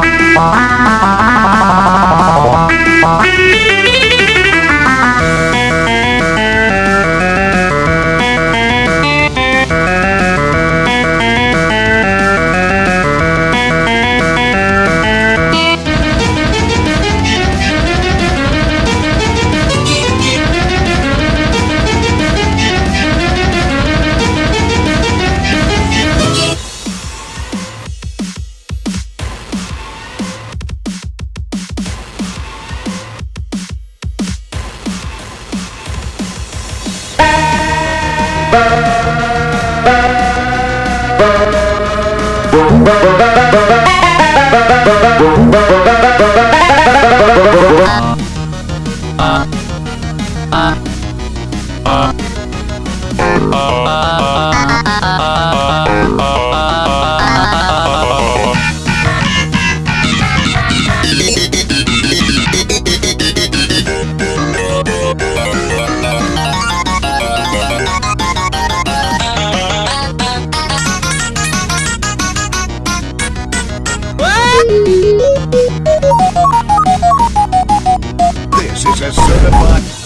Bye. Ah. Ah. Ah. Ah. This is a certified...